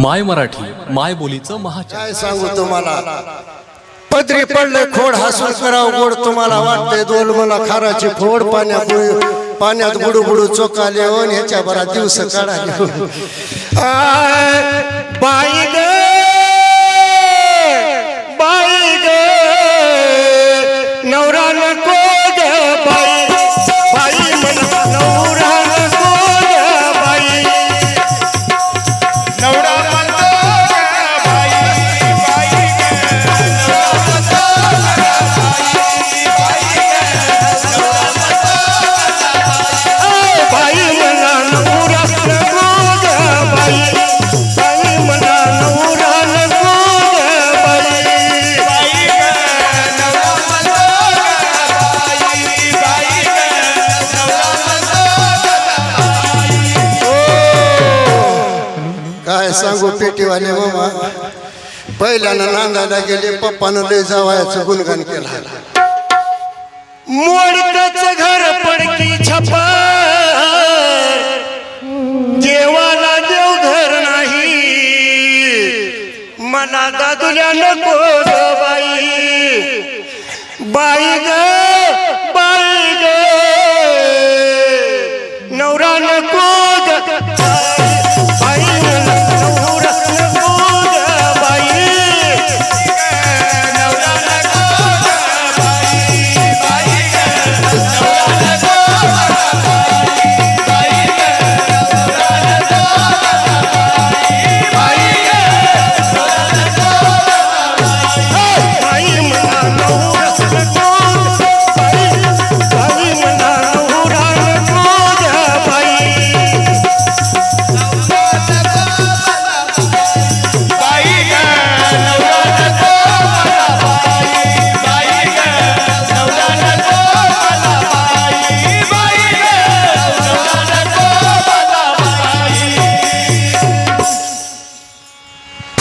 माय मराठी माय बोलीचं काय सांगू तुम्हाला? पदरी पडले खोड हसून करावं गोड तुम्हाला वाटतंय. दोन मला खाराची फोड पाण्यात पाण्यात बुडू बुडू चोकाले ह्याच्या बरा दिवस काढाले ग बाई सांगू पेटीवाले मामा. पहिल्यानं नांदायला गेले पप्पानं लय जावायचं गुणगान केला. मोडकच घर पडकी छपा देवाला देव घर नाही. मला दादुल्या नको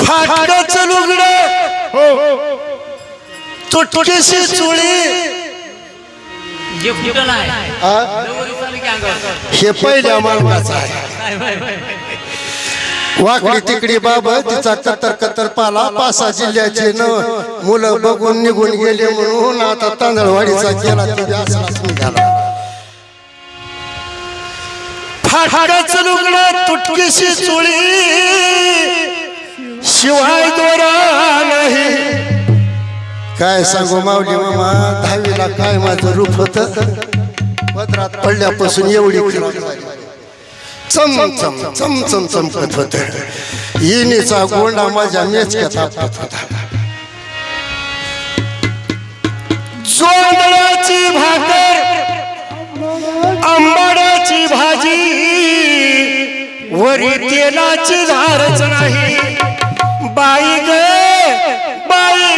फाटच लुगड चुळी. आ? नव्वद चालू की अंगावर. हे पहिल्या मालकाचं आहे. वाकडी तिकडी बाबा तिचा कतर कतर पाला पासा जिल्ह्याचे न. मुलं बघून निघून गेले म्हणून आता तांदळवाडीचा केला निघाला. फाटच लुगड तुटकीशी चुळी. शिवाय दोरा नाही. काय सांगू माऊली मामा दहावीला काय माझं रूप होत? पदरात पडल्यापासून एवढी चम चम चम चम चमकत होत. येणीचा गोंडा माझ्या मेचक्यात आपटत होता. जोंधळ्याची भाकर आंबाड्याची भाजी वरी तेलाची धारच नाही. बाई ग बाई ग